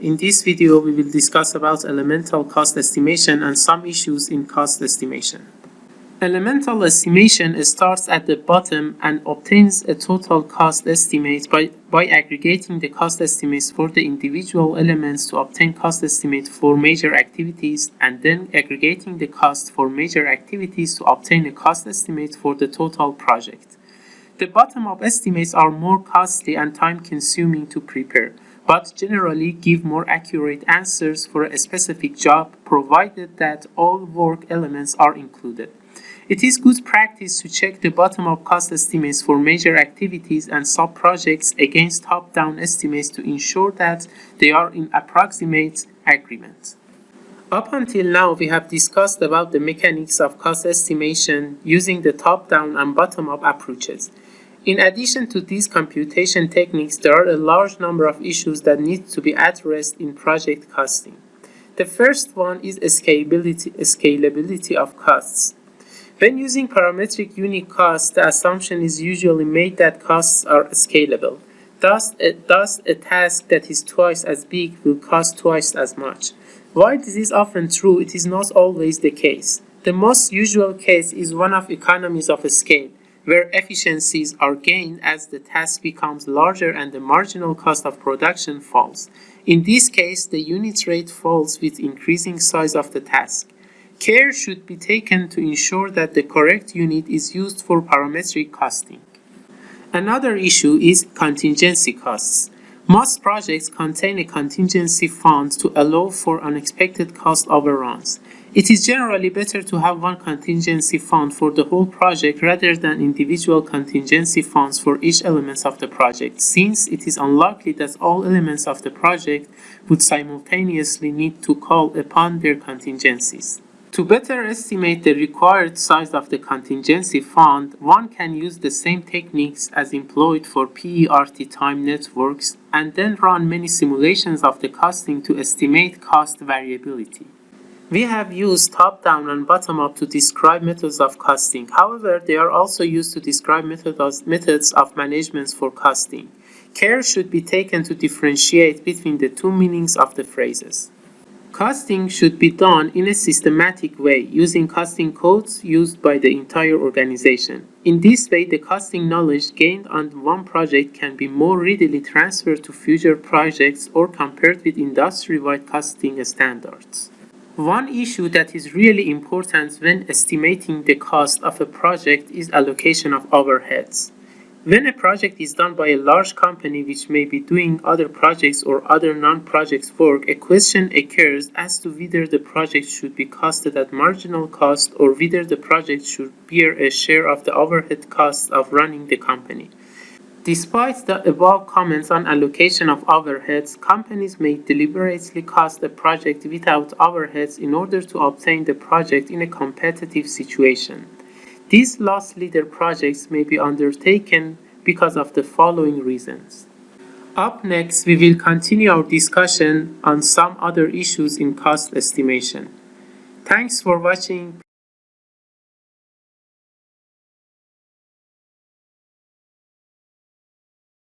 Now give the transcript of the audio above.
In this video, we will discuss about elemental cost estimation and some issues in cost estimation. Elemental estimation starts at the bottom and obtains a total cost estimate by, by aggregating the cost estimates for the individual elements to obtain cost estimate for major activities and then aggregating the cost for major activities to obtain a cost estimate for the total project. The bottom-up estimates are more costly and time-consuming to prepare, but generally give more accurate answers for a specific job provided that all work elements are included. It is good practice to check the bottom-up cost estimates for major activities and sub-projects against top-down estimates to ensure that they are in approximate agreement. Up until now, we have discussed about the mechanics of cost estimation using the top-down and bottom-up approaches. In addition to these computation techniques, there are a large number of issues that need to be addressed in project costing. The first one is scalability, scalability of costs. When using parametric unit cost, the assumption is usually made that costs are scalable. Thus a, thus, a task that is twice as big will cost twice as much. While this is often true, it is not always the case. The most usual case is one of economies of scale, where efficiencies are gained as the task becomes larger and the marginal cost of production falls. In this case, the unit rate falls with increasing size of the task. Care should be taken to ensure that the correct unit is used for parametric costing. Another issue is contingency costs. Most projects contain a contingency fund to allow for unexpected cost overruns. It is generally better to have one contingency fund for the whole project rather than individual contingency funds for each element of the project, since it is unlikely that all elements of the project would simultaneously need to call upon their contingencies. To better estimate the required size of the contingency fund, one can use the same techniques as employed for PERT time networks and then run many simulations of the costing to estimate cost variability. We have used top-down and bottom-up to describe methods of costing. However, they are also used to describe methods, methods of management for costing. Care should be taken to differentiate between the two meanings of the phrases. Costing should be done in a systematic way using costing codes used by the entire organization. In this way, the costing knowledge gained on one project can be more readily transferred to future projects or compared with industry-wide costing standards. One issue that is really important when estimating the cost of a project is allocation of overheads. When a project is done by a large company which may be doing other projects or other non-projects work, a question occurs as to whether the project should be costed at marginal cost or whether the project should bear a share of the overhead costs of running the company. Despite the above comments on allocation of overheads, companies may deliberately cost a project without overheads in order to obtain the project in a competitive situation. These loss leader projects may be undertaken because of the following reasons. Up next, we will continue our discussion on some other issues in cost estimation. Thanks for watching.